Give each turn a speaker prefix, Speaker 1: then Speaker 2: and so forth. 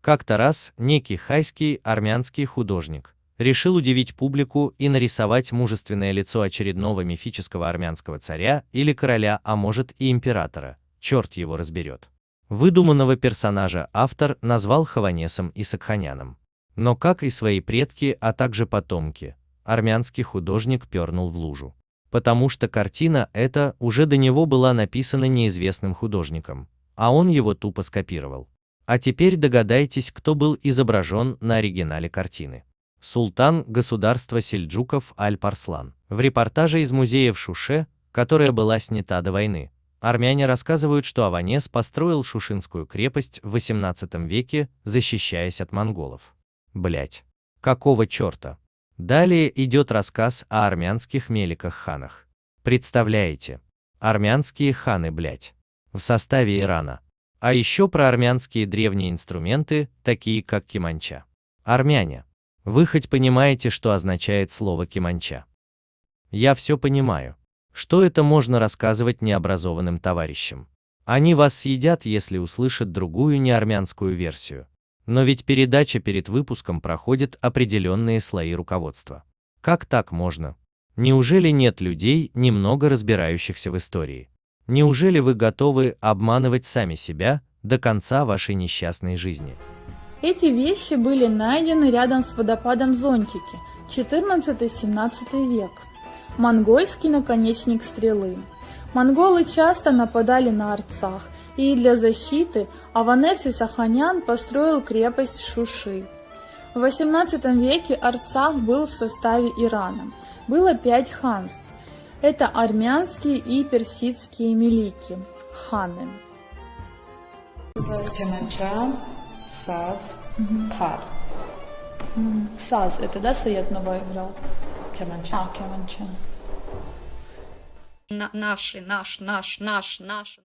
Speaker 1: Как-то раз некий хайский армянский художник решил удивить публику и нарисовать мужественное лицо очередного мифического армянского царя или короля, а может и императора, черт его разберет. Выдуманного персонажа автор назвал Хаванесом и Сакханяном. Но как и свои предки, а также потомки, армянский художник пернул в лужу. Потому что картина эта уже до него была написана неизвестным художником, а он его тупо скопировал. А теперь догадайтесь, кто был изображен на оригинале картины. Султан государства сельджуков Аль-Парслан. В репортаже из музея в Шуше, которая была снята до войны, Армяне рассказывают, что Аванес построил Шушинскую крепость в 18 веке, защищаясь от монголов. Блять. Какого черта? Далее идет рассказ о армянских меликах-ханах. Представляете? Армянские ханы, блять. В составе Ирана. А еще про армянские древние инструменты, такие как киманча. Армяне. Вы хоть понимаете, что означает слово киманча? Я все понимаю. Что это можно рассказывать необразованным товарищам? Они вас съедят, если услышат другую неармянскую версию. Но ведь передача перед выпуском проходит определенные слои руководства. Как так можно? Неужели нет людей, немного разбирающихся в истории? Неужели вы готовы обманывать сами себя до конца вашей несчастной жизни?
Speaker 2: Эти вещи были найдены рядом с водопадом Зонтики, 14-17 век монгольский наконечник стрелы. Монголы часто нападали на Арцах, и для защиты Аванес и Саханян построил крепость Шуши. В XVIII веке Арцах был в составе Ирана. Было пять ханств. Это армянские и персидские мелики, ханы.
Speaker 3: Кеманча, Саз, Тар.
Speaker 2: Саз, это да, Саед Нова играл?
Speaker 3: Кеманча.
Speaker 2: А, Кеманча.
Speaker 4: На- наши, наш, наш, наш, наш.